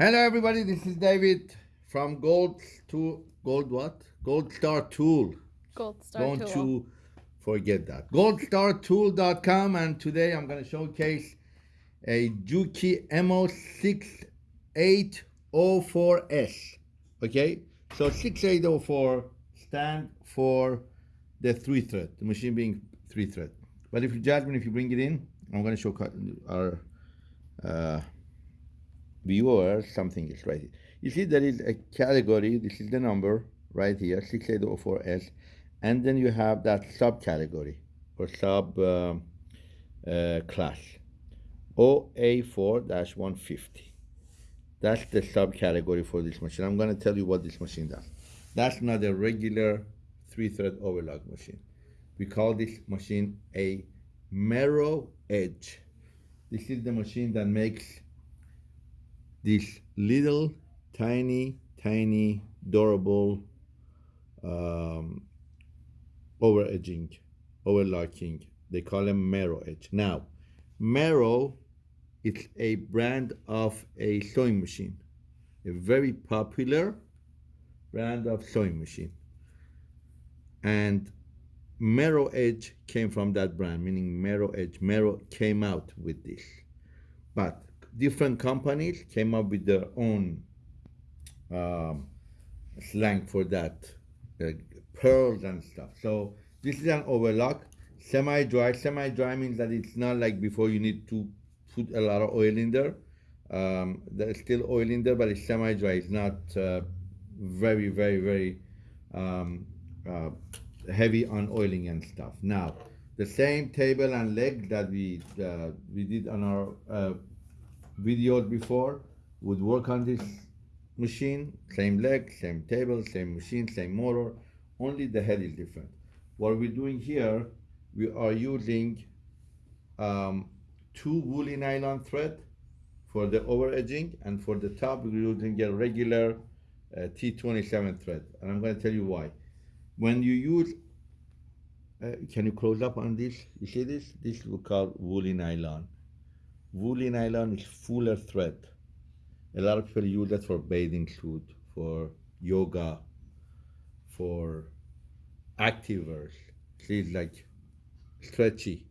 Hello, everybody. This is David from Gold to Gold what? Gold Star Tool. Gold Star Don't Tool. you forget that. GoldStarTool.com, and today I'm going to showcase a Juki MO6804S. Okay, so 6804 stand for the three thread, the machine being three thread. But if you judge me, if you bring it in, I'm going to show our uh, viewer something is right here. You see there is a category, this is the number right here, 6804S, and then you have that subcategory or sub um, uh, class, OA4-150. That's the subcategory for this machine. I'm going to tell you what this machine does. That's not a regular three-thread overlock machine. We call this machine a Merrow Edge. This is the machine that makes these little tiny, tiny, durable um, over edging, overlocking. They call them Merrow Edge. Now, Merrow it's a brand of a sewing machine, a very popular brand of sewing machine. And Merrow Edge came from that brand, meaning Merrow Edge. Merrow came out with this. But different companies came up with their own um, slang for that, uh, pearls and stuff. So this is an overlock, semi-dry. Semi-dry means that it's not like before you need to put a lot of oil in there. Um, there's still oil in there, but it's semi-dry. It's not uh, very, very, very um, uh, heavy on oiling and stuff. Now, the same table and leg that we uh, we did on our videos before would work on this machine. Same leg, same table, same machine, same motor. Only the head is different. What we're doing here, we are using um, two woolly nylon thread for the over edging, and for the top we're using a regular uh, T27 thread. And I'm going to tell you why. When you use uh, can you close up on this? You see this? This we call woolly nylon. Woolly nylon is fuller thread. A lot of people use that for bathing suit, for yoga, for activewears. It's like stretchy.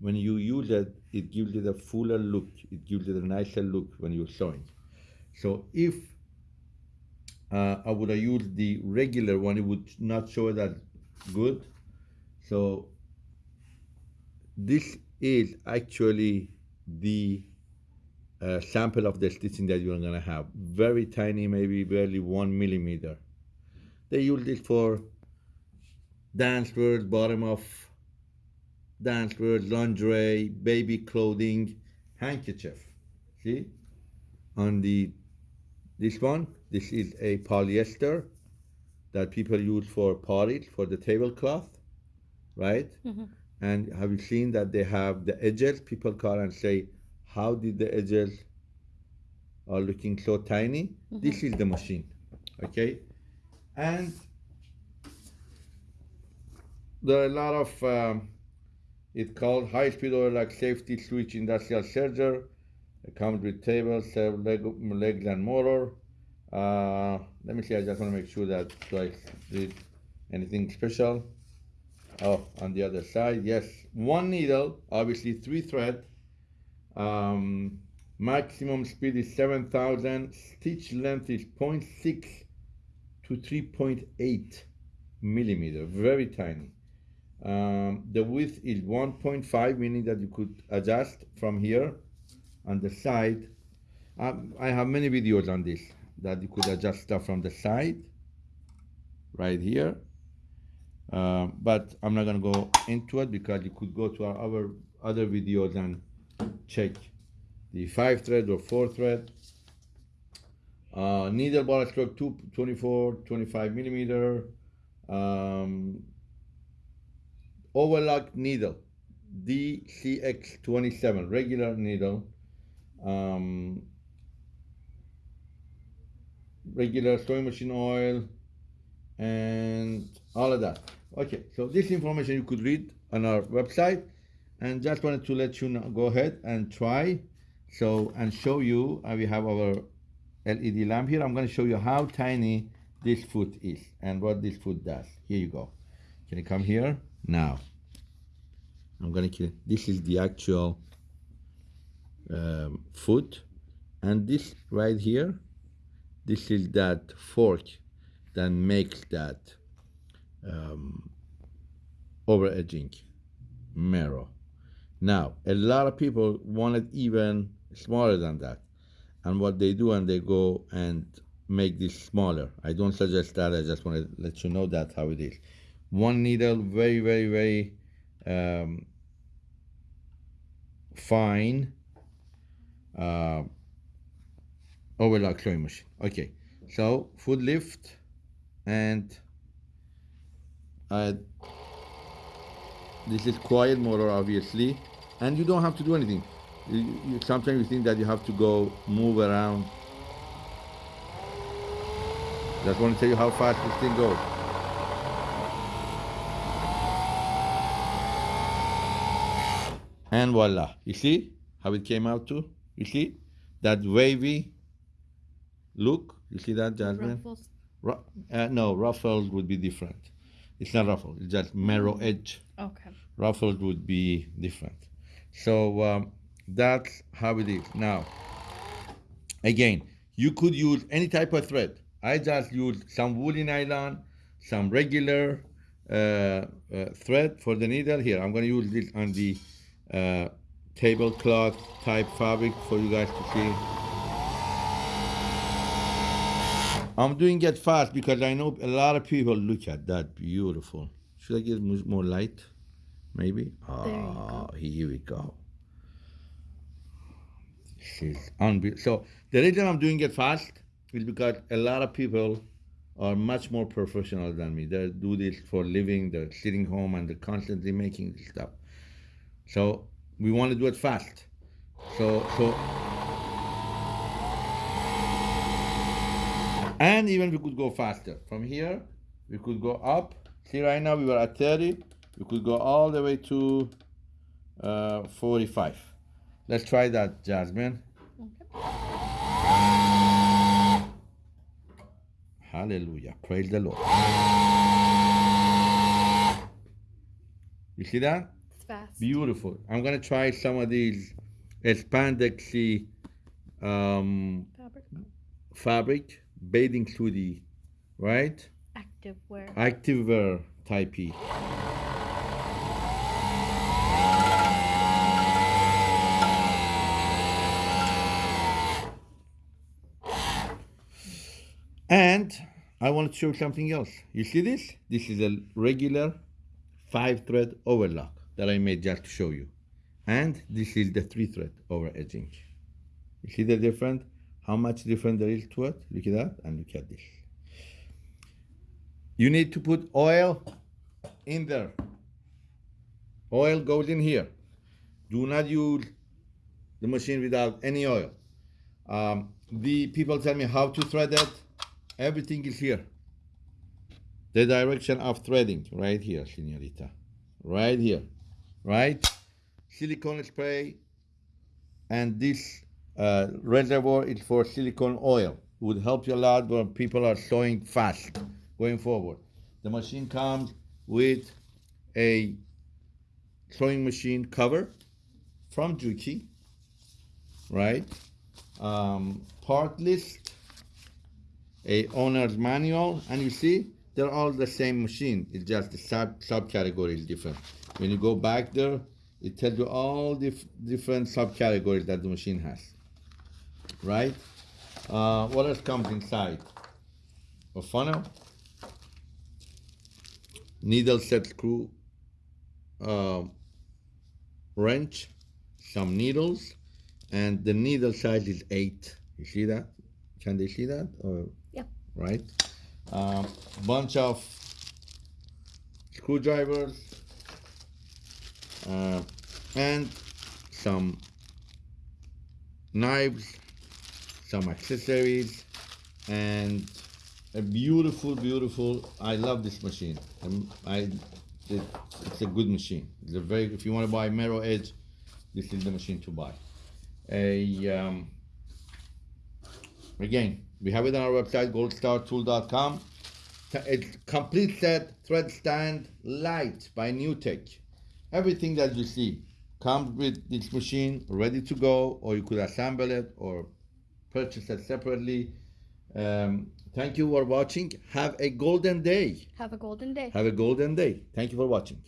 When you use it, it gives it a fuller look. It gives it a nicer look when you're sewing. So if uh, I would have used the regular one, it would not show that good. So this is actually the uh, sample of the stitching that you're gonna have. Very tiny, maybe barely one millimeter. They use it for dance wear, bottom of dance wear, lingerie, baby clothing, handkerchief. See? On the this one, this is a polyester that people use for pottage, for the tablecloth, right? Mhm. And have you seen that they have the edges? People call and say, how did the edges are looking so tiny? This is the machine, okay? And there are a lot of, um, it's called high-speed overlock safety switch industrial serger. It comes with table, several leg, legs and motor. Uh, let me see, I just want to make sure that do I did anything special. Oh, on the other side, yes, one needle, obviously three thread. Um, maximum speed is 7,000. Stitch length is 0.6 to 3.8 millimeter, very tiny. Um, the width is 1.5, meaning that you could adjust from here on the side. Um, I have many videos on this that you could adjust stuff from the side, right here. Um, but I'm not gonna go into it because you could go to our other other videos and check the five thread or four thread. Uh, needle ball stroke two, 24, 25 millimeter. Um, overlock needle, DCX27, regular needle. Um, regular sewing machine oil and all of that. Okay, so this information you could read on our website and just wanted to let you know, go ahead and try. So, and show you, uh, we have our LED lamp here. I'm going to show you how tiny this foot is and what this foot does. Here you go. Can you come here? Now. I'm going to, kill this is the actual um, foot. And this right here, this is that fork that makes that um, over edging Merrow. Now, a lot of people want it even smaller than that. And what they do, and they go and make this smaller. I don't suggest that. I just want to let you know that how it is. One needle, very, very, very um, fine uh, overlock sewing machine. Okay, so foot lift and uh, this is quiet motor obviously and you don't have to do anything. You, you, sometimes you think that you have to go move around. Just want to tell you how fast this thing goes. And voila. You see how it came out too? You see that wavy look? You see that jasmine? Ruffles. Ru- uh, no ruffles would be different it's not ruffle it's just Merrow edge Okay. ruffles would be different. So um, that's how it is. Now, again, you could use any type of thread. I just use some woolly nylon, some regular uh, uh, thread for the needle. Here, I'm going to use this on the uh, tablecloth type fabric for you guys to see. I'm doing it fast because I know a lot of people look at that beautiful. Should I get more light? Maybe. Ah, here we go. Is unbelievable. So the reason I'm doing it fast is because a lot of people are much more professional than me. They do this for living. They're sitting home and they're constantly making this stuff. So we want to do it fast. So so. And even we could go faster. From here, we could go up. See, right now we were at 30. We could go all the way to uh, 45. Let's try that, Jasmine. Hallelujah. Praise the Lord. You see that? It's fast. Beautiful. I'm going to try some of these spandexy um, Fabric. fabric, bathing suit right? Active wear. Activewear type. And I want to show something else. You see this? This is a regular five thread overlock that I made just to show you. And this is the three thread over edging. You see the difference? How much different there is to it? Look at that and look at this. You need to put oil in there. Oil goes in here. Do not use the machine without any oil. Um, the people tell me how to thread it. Everything is here. The direction of threading, right here, senorita. Right here. Right? Silicone spray. And this uh, reservoir is for silicone oil. It Would help you a lot when people are sewing fast going forward. The machine comes with a sewing machine cover from Juki, right? Um, part list, a owner's manual, and you see they're all the same machine. It's just the sub subcategory is different. When you go back there, it tells you all the dif- different subcategories that the machine has, right? Uh, what else comes inside? A funnel, needle set screw uh, wrench, some needles, and the needle size is eight. You see that? Can they see that? Or, Yeah. Right. Um, bunch of screwdrivers uh, and some knives, some accessories, and a beautiful, beautiful. I love this machine. Um, I, it, it's a good machine. It's a very. If you want to buy Merrow Edge, this is the machine to buy. A um, Again, we have it on our website, goldstartool.com. It's complete set, thread stand, light by NewTek. Everything that you see comes with this machine ready to go, or you could assemble it or purchase it separately. Um, thank you for watching. Have a golden day. Have a golden day. Have a golden day. Thank you for watching.